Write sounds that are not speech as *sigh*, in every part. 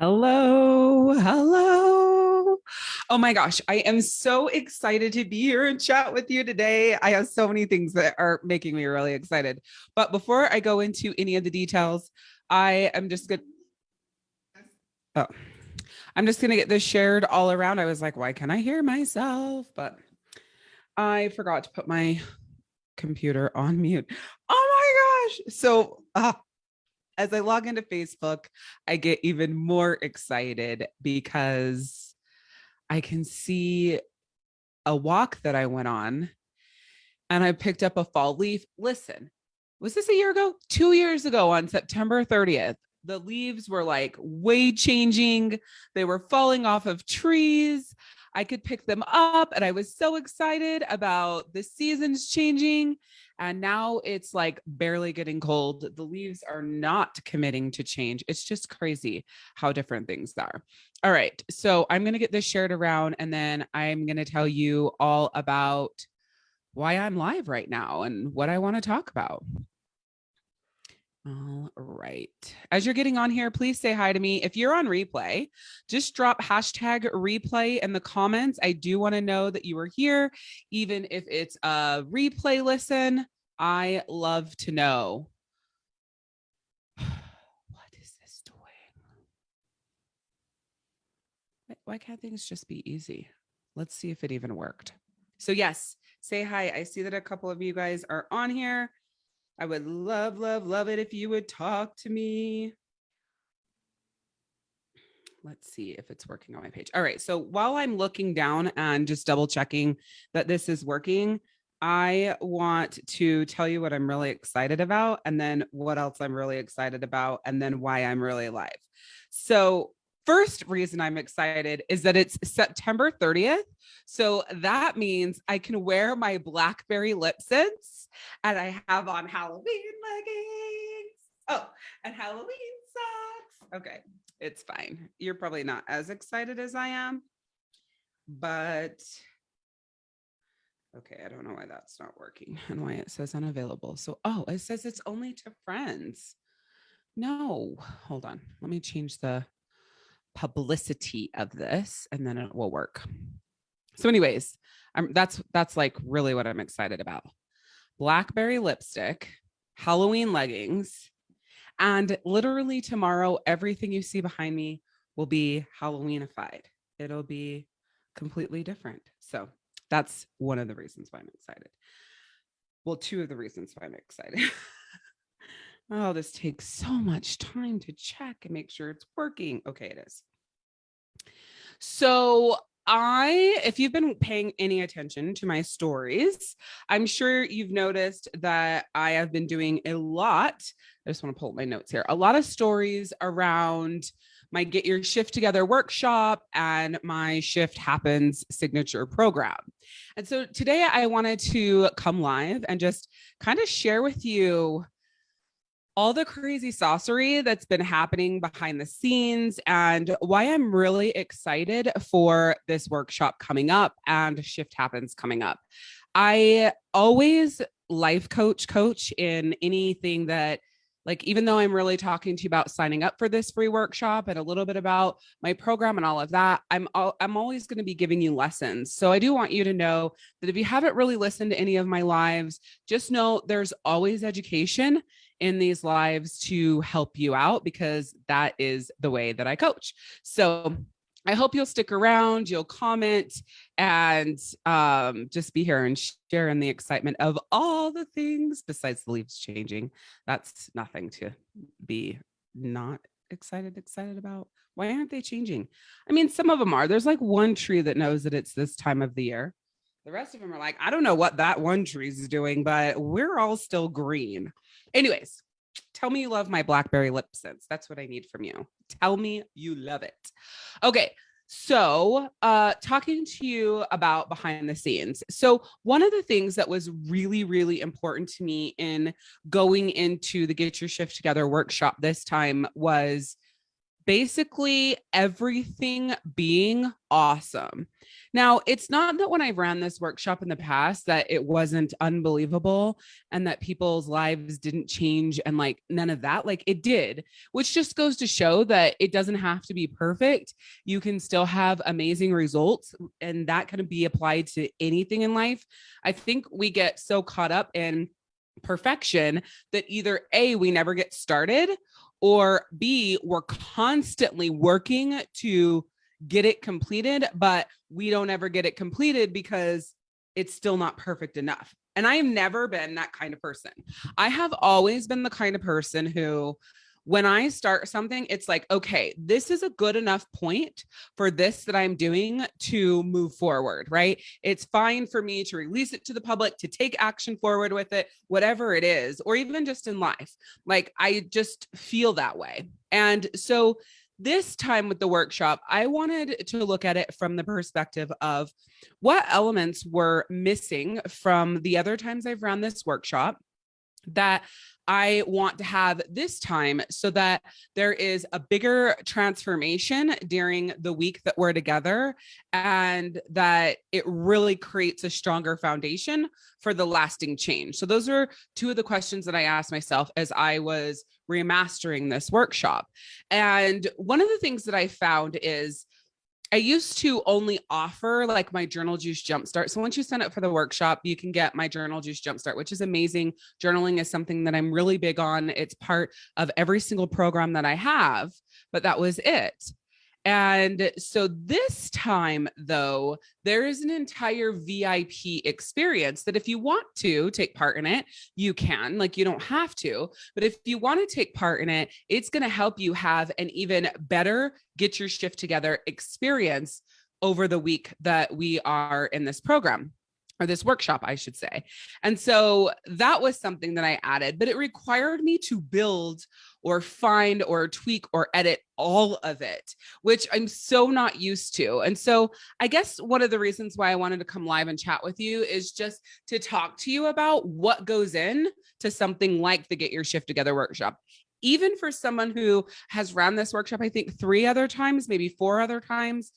Hello, hello. Oh my gosh, I am so excited to be here and chat with you today. I have so many things that are making me really excited. But before I go into any of the details, I am just good. Oh, I'm just going to get this shared all around. I was like, why can't I hear myself? But I forgot to put my computer on mute. Oh my gosh. So, uh, as I log into Facebook, I get even more excited because I can see a walk that I went on and I picked up a fall leaf. Listen, was this a year ago? Two years ago on September 30th, the leaves were like way changing. They were falling off of trees. I could pick them up and I was so excited about the seasons changing. And now it's like barely getting cold. The leaves are not committing to change. It's just crazy how different things are. All right. So I'm going to get this shared around and then I'm going to tell you all about why I'm live right now and what I want to talk about. All right. As you're getting on here, please say hi to me. If you're on replay, just drop hashtag replay in the comments. I do want to know that you are here, even if it's a replay listen. I love to know. *sighs* what is this doing? Why can't things just be easy? Let's see if it even worked. So yes, say hi. I see that a couple of you guys are on here. I would love, love, love it if you would talk to me. Let's see if it's working on my page. All right. So while I'm looking down and just double checking that this is working, I want to tell you what I'm really excited about and then what else I'm really excited about and then why I'm really alive. So first reason I'm excited is that it's September 30th. So that means I can wear my Blackberry lip scents and I have on Halloween leggings. Oh, and Halloween socks. Okay, it's fine. You're probably not as excited as I am, but okay, I don't know why that's not working *laughs* and why it says unavailable. So, oh, it says it's only to friends. No, hold on. Let me change the publicity of this and then it will work. So anyways, I'm, that's that's like really what I'm excited about. Blackberry lipstick, Halloween leggings, and literally tomorrow, everything you see behind me will be Halloweenified. It'll be completely different. So that's one of the reasons why I'm excited. Well, two of the reasons why I'm excited. *laughs* oh, this takes so much time to check and make sure it's working. Okay, it is. So I, if you've been paying any attention to my stories, I'm sure you've noticed that I have been doing a lot. I just want to pull up my notes here. A lot of stories around my Get Your Shift Together workshop and my Shift Happens signature program. And so today I wanted to come live and just kind of share with you all the crazy saucery that's been happening behind the scenes and why I'm really excited for this workshop coming up and Shift Happens coming up. I always life coach coach in anything that like even though I'm really talking to you about signing up for this free workshop and a little bit about my program and all of that, I'm all, I'm always going to be giving you lessons. So I do want you to know that if you haven't really listened to any of my lives, just know there's always education in these lives to help you out because that is the way that I coach. So I hope you'll stick around, you'll comment and um, just be here and share in the excitement of all the things besides the leaves changing. That's nothing to be not excited, excited about. Why aren't they changing? I mean, some of them are. There's like one tree that knows that it's this time of the year. The rest of them are like, I don't know what that one tree is doing, but we're all still green. Anyways, tell me you love my Blackberry lip scents. That's what I need from you. Tell me you love it. Okay. So, uh, talking to you about behind the scenes. So, one of the things that was really, really important to me in going into the Get Your Shift Together workshop this time was basically everything being awesome. Now, it's not that when I ran this workshop in the past that it wasn't unbelievable and that people's lives didn't change and like none of that. Like it did, which just goes to show that it doesn't have to be perfect. You can still have amazing results and that can be applied to anything in life. I think we get so caught up in perfection that either A, we never get started or B, we're constantly working to get it completed, but we don't ever get it completed because it's still not perfect enough. And I have never been that kind of person. I have always been the kind of person who when I start something, it's like, okay, this is a good enough point for this that I'm doing to move forward, right? It's fine for me to release it to the public, to take action forward with it, whatever it is, or even just in life. Like I just feel that way. And so this time with the workshop, I wanted to look at it from the perspective of what elements were missing from the other times I've run this workshop that I want to have this time so that there is a bigger transformation during the week that we're together and that it really creates a stronger foundation for the lasting change. So those are two of the questions that I asked myself as I was remastering this workshop. And one of the things that I found is I used to only offer like my journal juice jumpstart. So once you sign up for the workshop, you can get my journal juice jumpstart, which is amazing. Journaling is something that I'm really big on. It's part of every single program that I have, but that was it. And so this time, though, there is an entire VIP experience that if you want to take part in it, you can, like you don't have to. But if you want to take part in it, it's going to help you have an even better get your shift together experience over the week that we are in this program or this workshop, I should say. And so that was something that I added, but it required me to build or find or tweak or edit all of it, which I'm so not used to. And so I guess one of the reasons why I wanted to come live and chat with you is just to talk to you about what goes in to something like the Get Your Shift Together workshop even for someone who has run this workshop, I think three other times, maybe four other times,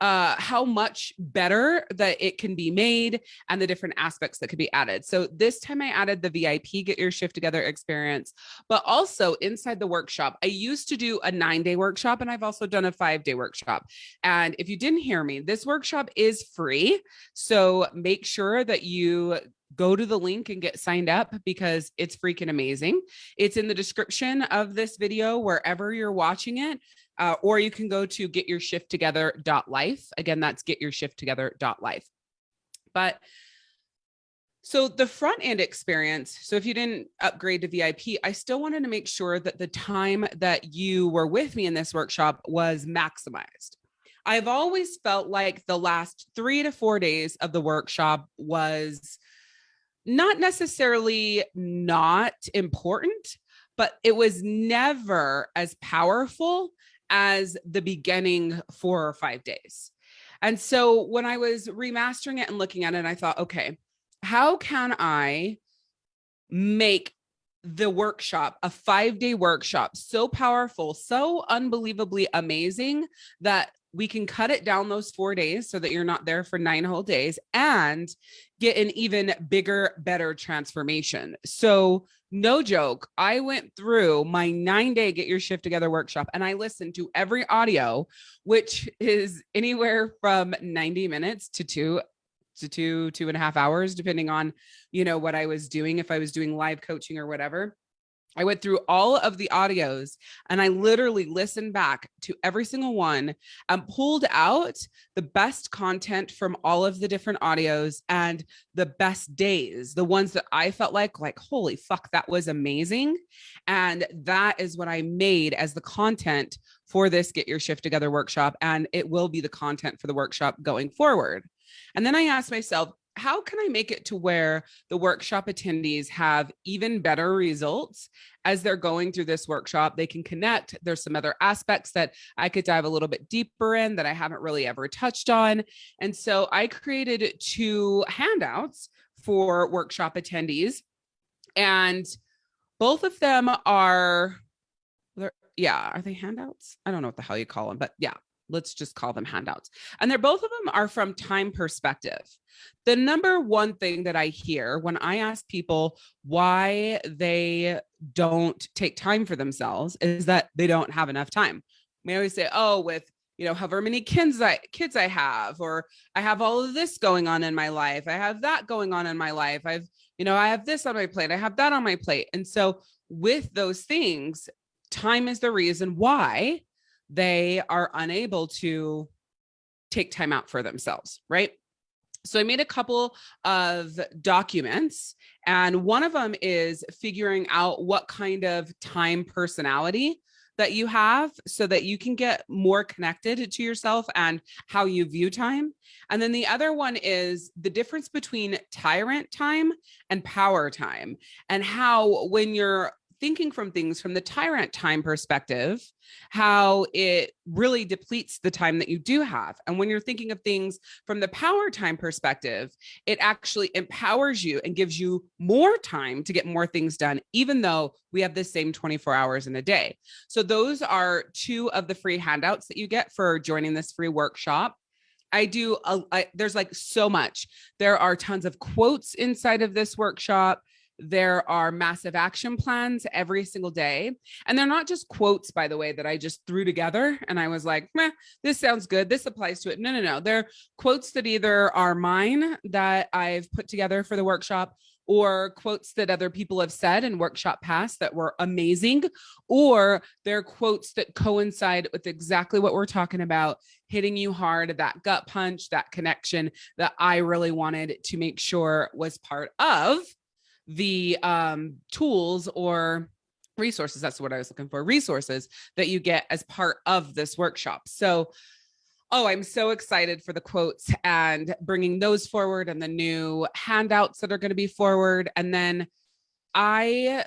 uh, how much better that it can be made and the different aspects that could be added. So this time I added the VIP get your shift together experience, but also inside the workshop, I used to do a nine day workshop and I've also done a five day workshop. And if you didn't hear me, this workshop is free. So make sure that you go to the link and get signed up because it's freaking amazing. It's in the description of this video, wherever you're watching it uh, or you can go to getyourshifttogether.life. Again, that's getyourshifttogether.life. But so the front end experience, so if you didn't upgrade to VIP, I still wanted to make sure that the time that you were with me in this workshop was maximized. I've always felt like the last three to four days of the workshop was not necessarily not important, but it was never as powerful as the beginning four or five days. And so when I was remastering it and looking at it, I thought, okay, how can I make the workshop, a five day workshop, so powerful, so unbelievably amazing that we can cut it down those four days so that you're not there for nine whole days and get an even bigger, better transformation. So no joke, I went through my nine day get your shift together workshop and I listened to every audio, which is anywhere from 90 minutes to two to two, two and a half hours, depending on, you know, what I was doing, if I was doing live coaching or whatever. I went through all of the audios and I literally listened back to every single one and pulled out the best content from all of the different audios and the best days, the ones that I felt like, like, holy fuck, that was amazing. And that is what I made as the content for this Get Your Shift Together workshop. And it will be the content for the workshop going forward. And then I asked myself, how can I make it to where the workshop attendees have even better results as they're going through this workshop? They can connect. There's some other aspects that I could dive a little bit deeper in that I haven't really ever touched on. And so I created two handouts for workshop attendees. And both of them are yeah, are they handouts? I don't know what the hell you call them, but yeah, let's just call them handouts. And they're both of them are from time perspective. The number one thing that I hear when I ask people why they don't take time for themselves is that they don't have enough time. We always say, oh, with you know, however many kids I kids I have, or I have all of this going on in my life. I have that going on in my life. I've, you know, I have this on my plate. I have that on my plate. And so with those things, time is the reason why they are unable to take time out for themselves, right? So I made a couple of documents and one of them is figuring out what kind of time personality that you have so that you can get more connected to yourself and how you view time. And then the other one is the difference between tyrant time and power time and how when you're thinking from things from the tyrant time perspective, how it really depletes the time that you do have. And when you're thinking of things from the power time perspective, it actually empowers you and gives you more time to get more things done, even though we have the same 24 hours in a day. So those are two of the free handouts that you get for joining this free workshop. I do, a, I, there's like so much. There are tons of quotes inside of this workshop. There are massive action plans every single day. And they're not just quotes, by the way, that I just threw together and I was like, this sounds good. This applies to it. No, no, no. They're quotes that either are mine that I've put together for the workshop or quotes that other people have said in workshop past that were amazing, or they're quotes that coincide with exactly what we're talking about, hitting you hard, that gut punch, that connection that I really wanted to make sure was part of the um, tools or resources, that's what I was looking for, resources that you get as part of this workshop. So, oh, I'm so excited for the quotes and bringing those forward and the new handouts that are going to be forward. And then I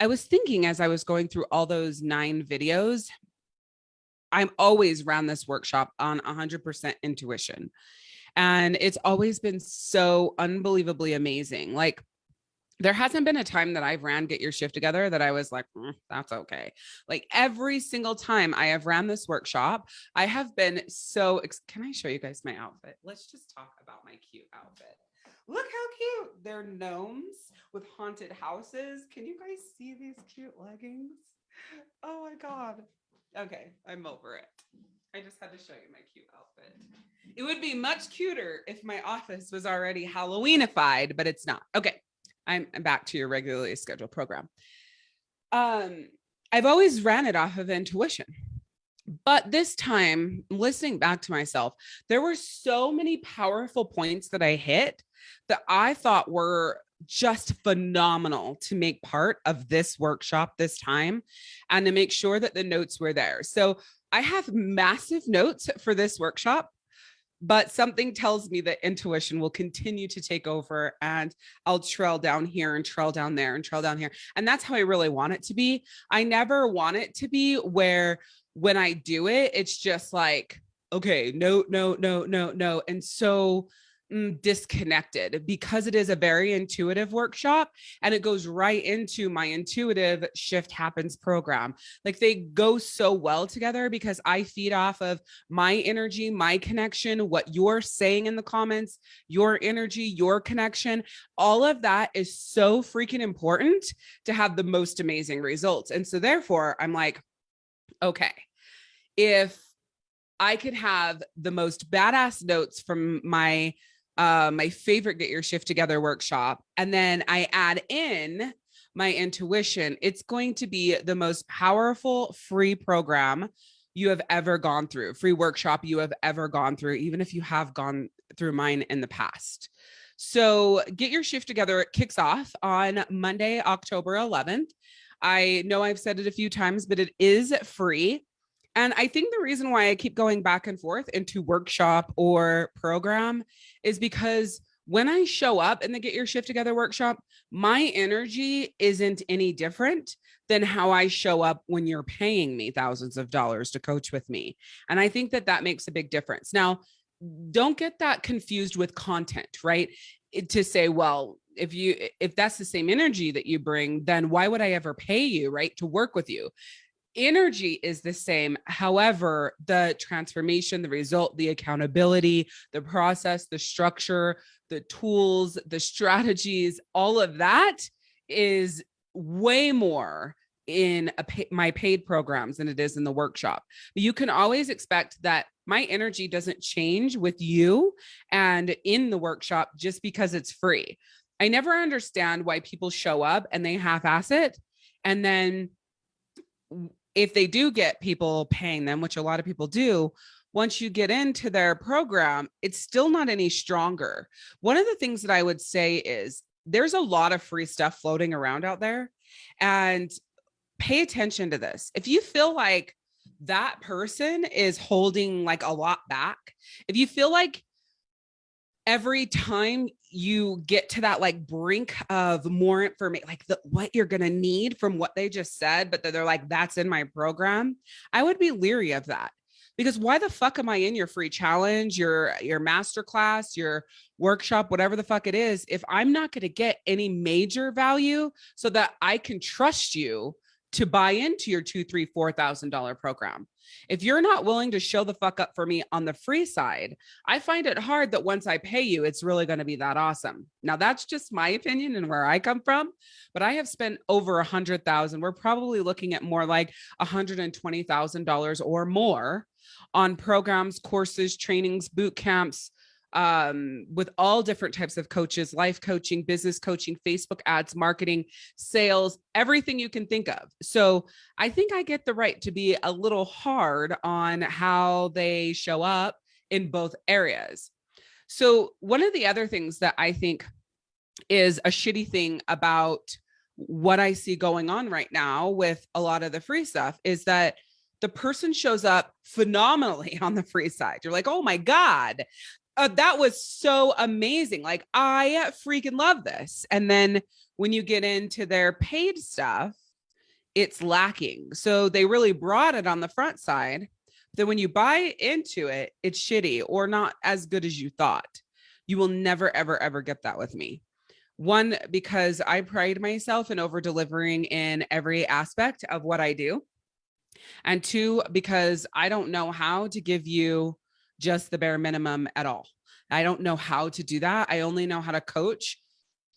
I was thinking as I was going through all those nine videos, I'm always ran this workshop on 100% intuition. And it's always been so unbelievably amazing. Like there hasn't been a time that I've ran Get Your Shift Together that I was like, mm, that's okay. Like every single time I have ran this workshop, I have been so, can I show you guys my outfit? Let's just talk about my cute outfit. Look how cute. They're gnomes with haunted houses. Can you guys see these cute leggings? Oh my God. Okay, I'm over it. I just had to show you my cute outfit. It would be much cuter if my office was already Halloweenified, but it's not. Okay, I'm back to your regularly scheduled program. Um, I've always ran it off of intuition. But this time, listening back to myself, there were so many powerful points that I hit that I thought were just phenomenal to make part of this workshop this time and to make sure that the notes were there. So I have massive notes for this workshop but something tells me that intuition will continue to take over and I'll trail down here and trail down there and trail down here. And that's how I really want it to be. I never want it to be where when I do it, it's just like, okay, no, no, no, no, no. And so Mm, disconnected because it is a very intuitive workshop and it goes right into my intuitive shift happens program. Like they go so well together because i feed off of my energy my connection what you're saying in the comments your energy your connection. All of that is so freaking important to have the most amazing results. And so therefore i'm like okay if I could have the most badass notes from my uh, my favorite Get Your Shift Together workshop, and then I add in my intuition, it's going to be the most powerful free program you have ever gone through, free workshop you have ever gone through, even if you have gone through mine in the past. So Get Your Shift Together it kicks off on Monday, October 11th. I know I've said it a few times, but it is free. And I think the reason why I keep going back and forth into workshop or program is because when I show up in the Get Your Shift Together workshop, my energy isn't any different than how I show up when you're paying me thousands of dollars to coach with me. And I think that that makes a big difference. Now, don't get that confused with content, right? It, to say, well, if you if that's the same energy that you bring then why would i ever pay you right to work with you energy is the same however the transformation the result the accountability the process the structure the tools the strategies all of that is way more in pay, my paid programs than it is in the workshop. But you can always expect that my energy doesn't change with you and in the workshop just because it's free. I never understand why people show up and they half-ass it. And then if they do get people paying them, which a lot of people do, once you get into their program, it's still not any stronger. One of the things that I would say is there's a lot of free stuff floating around out there. And pay attention to this. If you feel like that person is holding like a lot back, if you feel like every time you get to that like brink of more information, like the, what you're going to need from what they just said, but they're like, that's in my program, I would be leery of that because why the fuck am I in your free challenge, your, your master class, your workshop, whatever the fuck it is, if I'm not going to get any major value so that I can trust you to buy into your two, three, four thousand dollar program. If you're not willing to show the fuck up for me on the free side, I find it hard that once I pay you, it's really going to be that awesome. Now that's just my opinion and where I come from, but I have spent over a hundred thousand. We're probably looking at more like a hundred and twenty thousand dollars or more on programs, courses, trainings, boot camps, um, with all different types of coaches, life coaching, business coaching, Facebook ads, marketing, sales, everything you can think of. So I think I get the right to be a little hard on how they show up in both areas. So one of the other things that I think is a shitty thing about what I see going on right now with a lot of the free stuff is that the person shows up phenomenally *laughs* on the free side. You're like, oh my God, uh, that was so amazing. Like I freaking love this. And then when you get into their paid stuff, it's lacking. So they really brought it on the front side. Then when you buy into it, it's shitty or not as good as you thought. You will never, ever, ever get that with me. One, because I pride myself in over delivering in every aspect of what I do. And two, because I don't know how to give you just the bare minimum at all. I don't know how to do that. I only know how to coach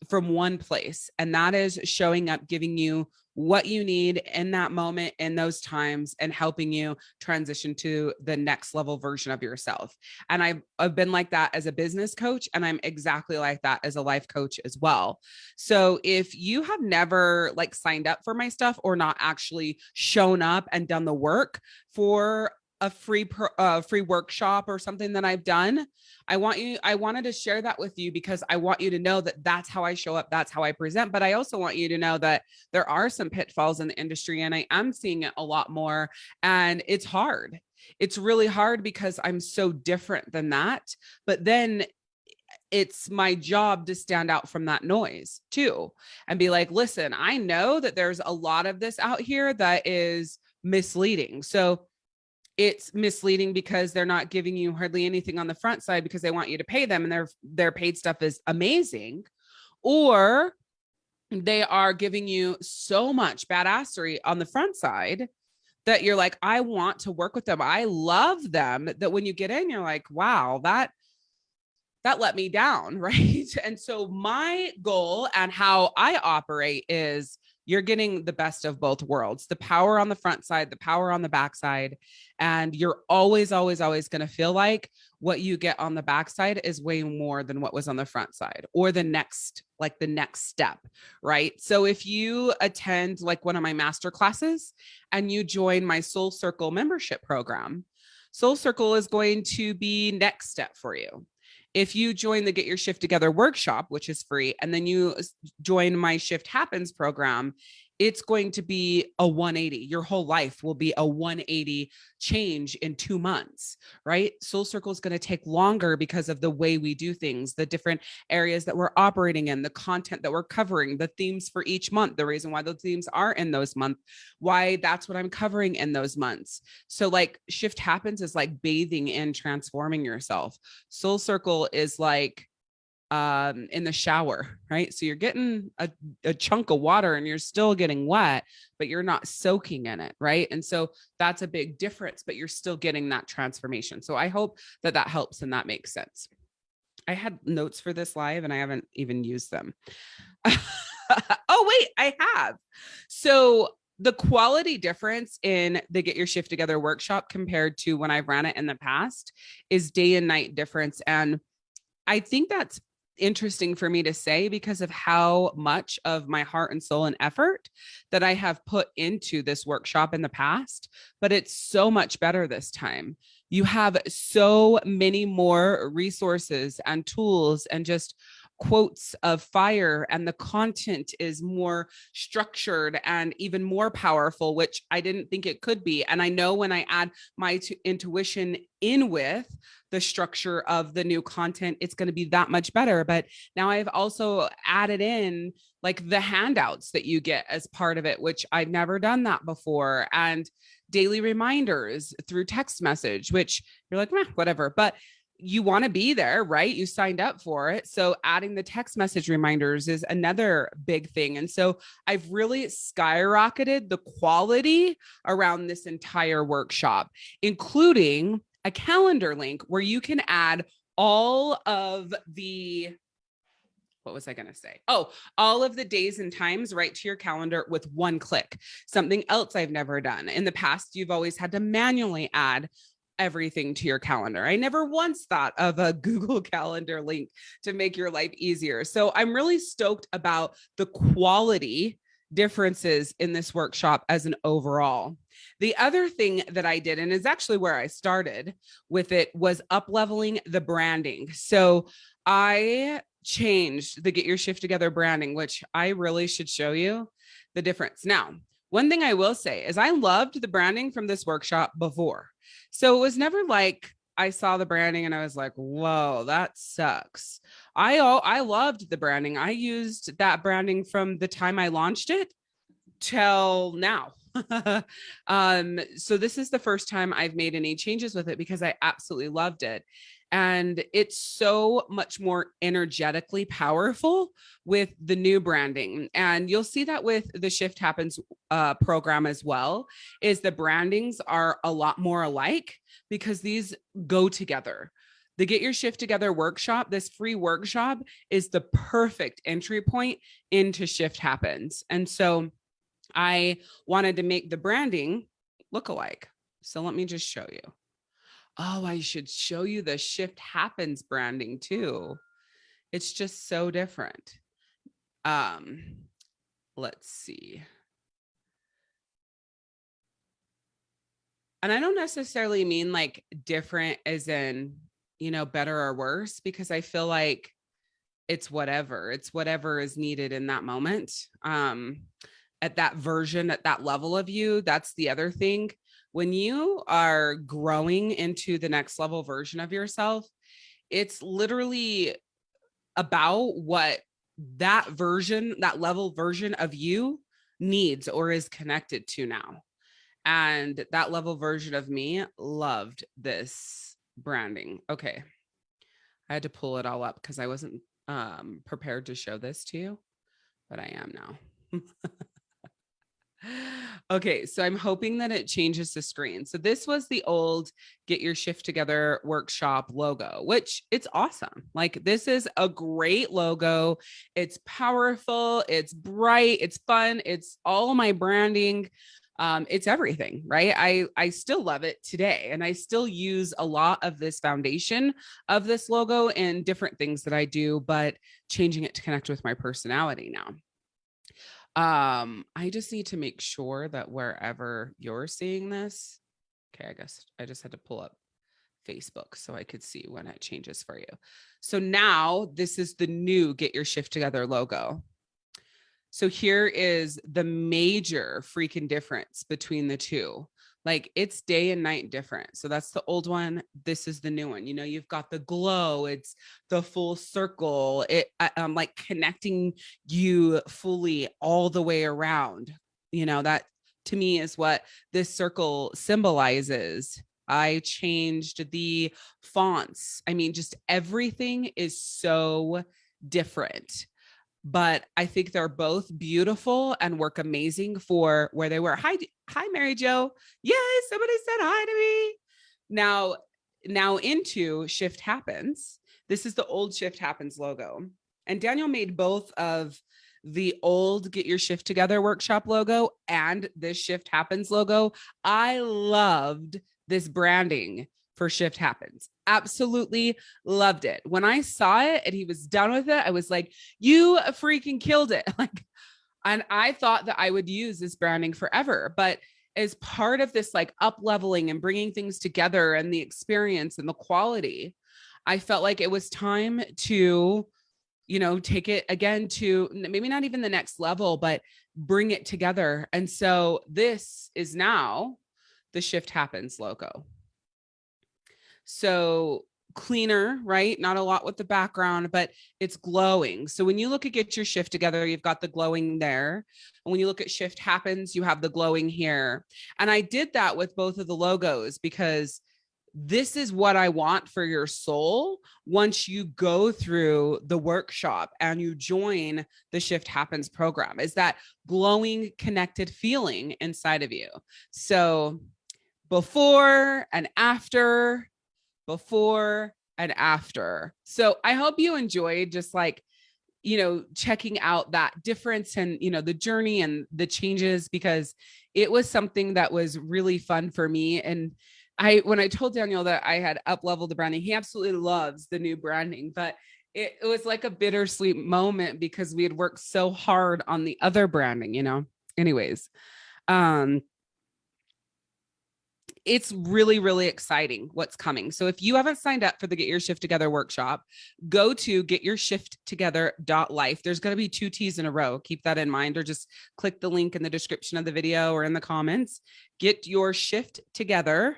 from one place, and that is showing up, giving you what you need in that moment in those times and helping you transition to the next level version of yourself. And I've, I've been like that as a business coach and I'm exactly like that as a life coach as well. So if you have never like signed up for my stuff or not actually shown up and done the work for a free uh, free workshop or something that I've done, I want you, I wanted to share that with you because I want you to know that that's how I show up. That's how I present. But I also want you to know that there are some pitfalls in the industry and I am seeing it a lot more and it's hard. It's really hard because I'm so different than that. But then it's my job to stand out from that noise too and be like, listen, I know that there's a lot of this out here that is misleading. So it's misleading because they're not giving you hardly anything on the front side because they want you to pay them and their their paid stuff is amazing. Or they are giving you so much badassery on the front side that you're like I want to work with them. I love them. That when you get in you're like wow that that let me down *laughs* right? And so my goal and how I operate is you're getting the best of both worlds, the power on the front side, the power on the back side. And you're always, always, always going to feel like what you get on the backside is way more than what was on the front side or the next, like the next step, right? So if you attend like one of my master classes and you join my Soul Circle membership program, Soul Circle is going to be next step for you if you join the Get Your Shift Together workshop, which is free, and then you join my Shift Happens program, it's going to be a 180. Your whole life will be a 180 change in two months, right? Soul Circle is going to take longer because of the way we do things, the different areas that we're operating in, the content that we're covering, the themes for each month, the reason why those themes are in those months, why that's what I'm covering in those months. So like shift happens is like bathing in transforming yourself. Soul Circle is like um, in the shower, right? So you're getting a, a chunk of water and you're still getting wet, but you're not soaking in it, right? And so that's a big difference, but you're still getting that transformation. So I hope that that helps and that makes sense. I had notes for this live and I haven't even used them. *laughs* oh, wait, I have. So the quality difference in the Get Your Shift Together workshop compared to when I've ran it in the past is day and night difference. And I think that's interesting for me to say because of how much of my heart and soul and effort that I have put into this workshop in the past, but it's so much better this time. You have so many more resources and tools and just quotes of fire and the content is more structured and even more powerful which i didn't think it could be. And i know when i add my intuition in with the structure of the new content it's going to be that much better. But now i've also added in like the handouts that you get as part of it which i've never done that before and daily reminders through text message which you're like whatever. But you want to be there, right? You signed up for it. So adding the text message reminders is another big thing. And so I've really skyrocketed the quality around this entire workshop, including a calendar link where you can add all of the what was I going to say? Oh, all of the days and times right to your calendar with one click. Something else I've never done. In the past, you've always had to manually add everything to your calendar. I never once thought of a *laughs* Google Calendar link to make your life easier. So I'm really stoked about the quality differences in this workshop as an overall. The other thing that I did, and is actually where I started with it, was up leveling the branding. So I changed the Get Your Shift Together branding, which I really should show you the difference. Now, one thing I will say is I loved the branding from this workshop before. So it was never like I saw the branding and I was like, whoa, that sucks. I I loved the branding. I used that branding from the time I launched it till now. *laughs* um, so this is the first time I've made any changes with it because I absolutely loved it and it's so much more energetically powerful with the new branding and you'll see that with the shift happens uh, program as well is the brandings are a lot more alike because these go together. The get your shift together workshop this free workshop is the perfect entry point into shift happens and so i wanted to make the branding look alike. So let me just show you oh, I should show you the shift happens branding too. It's just so different. Um, let's see. And I don't necessarily mean like different as in, you know, better or worse, because I feel like it's whatever, it's whatever is needed in that moment. Um, at that version, at that level of you, that's the other thing when you are growing into the next level version of yourself, it's literally about what that version, that level version of you needs or is connected to now. And that level version of me loved this branding. Okay. I had to pull it all up because I wasn't um, prepared to show this to you, but I am now. *laughs* Okay, so I'm hoping that it changes the screen. So this was the old get your shift together workshop logo, which it's awesome. Like this is a great logo. It's powerful, it's bright, it's fun, it's all my branding. Um, it's everything, right? I, I still love it today. And I still use a lot of this foundation of this logo in different things that I do, but changing it to connect with my personality now um i just need to make sure that wherever you're seeing this okay i guess i just had to pull up facebook so i could see when it changes for you. So now this is the new get your shift together logo. So here is the major freaking difference between the two like it's day and night different. So that's the old one. This is the new one. You know, you've got the glow, it's the full circle, it um like connecting you fully all the way around. You know, that to me is what this circle symbolizes. I changed the fonts. I mean, just everything is so different but I think they're both beautiful and work amazing for where they were. Hi, hi, Mary Jo. Yes, somebody said hi to me. Now, now into Shift Happens. This is the old Shift Happens logo. And Daniel made both of the old Get Your Shift Together workshop logo and this Shift Happens logo. I loved this branding for Shift Happens. Absolutely loved it. When I saw it and he was done with it, I was like, you freaking killed it. *laughs* Like, and I thought that I would use this branding forever, but as part of this like up leveling and bringing things together and the experience and the quality, I felt like it was time to, you know, take it again to maybe not even the next level, but bring it together. And so this is now the shift happens logo. So cleaner, right? Not a lot with the background, but it's glowing. So when you look at get your shift together, you've got the glowing there. And when you look at shift happens, you have the glowing here. And I did that with both of the logos because this is what I want for your soul once you go through the workshop and you join the shift happens program is that glowing connected feeling inside of you. So before and after before and after. So I hope you enjoyed just like, you know, checking out that difference and, you know, the journey and the changes because it was something that was really fun for me. And I, when I told Daniel that I had up leveled the branding, he absolutely loves the new branding, but it, it was like a bittersweet moment because we had worked so hard on the other branding, you know, anyways. Um, it's really, really exciting what's coming. So if you haven't signed up for the Get Your Shift Together workshop, go to getyourshifttogether.life. There's going to be two T's in a row. Keep that in mind, or just click the link in the description of the video or in the comments. Get your shift together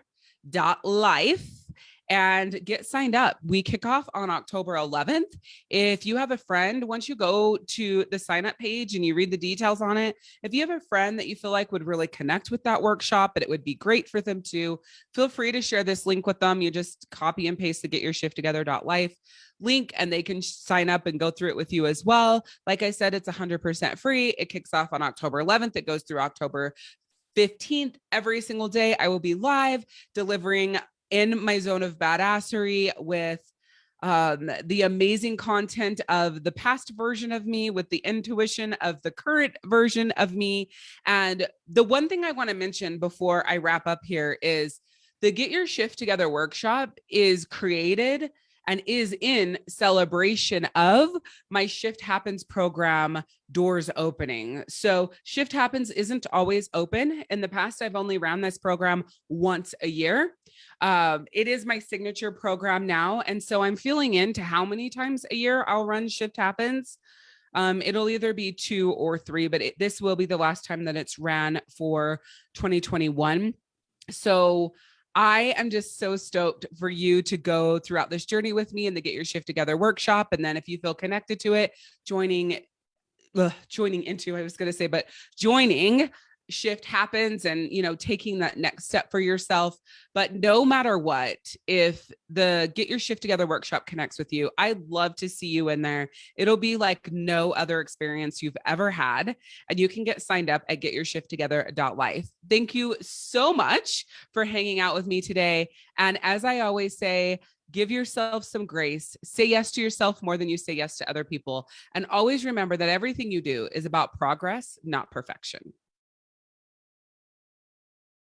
dot life and get signed up. We kick off on October 11th. If you have a friend, once you go to the sign up page and you read the details on it, if you have a friend that you feel like would really connect with that workshop, but it would be great for them to feel free to share this link with them. You just copy and paste the get your shift together.life link and they can sign up and go through it with you as well. Like I said, it's 100% free. It kicks off on October 11th. It goes through October 15th every single day i will be live delivering in my zone of badassery with um, the amazing content of the past version of me with the intuition of the current version of me. And the one thing I want to mention before I wrap up here is the Get Your Shift Together workshop is created and is in celebration of my Shift Happens program doors opening. So Shift Happens isn't always open. In the past, I've only ran this program once a year. Um, it is my signature program now. And so I'm feeling into how many times a year I'll run Shift Happens. Um, it'll either be two or three, but it, this will be the last time that it's ran for 2021. So I am just so stoked for you to go throughout this journey with me in the Get Your Shift Together workshop. And then if you feel connected to it, joining, ugh, joining into, I was going to say, but joining shift happens and you know taking that next step for yourself but no matter what if the get your shift together workshop connects with you i'd love to see you in there it'll be like no other experience you've ever had and you can get signed up at getyourshifttogether.life thank you so much for hanging out with me today and as i always say give yourself some grace, say yes to yourself more than you say yes to other people. And always remember that everything you do is about progress, not perfection.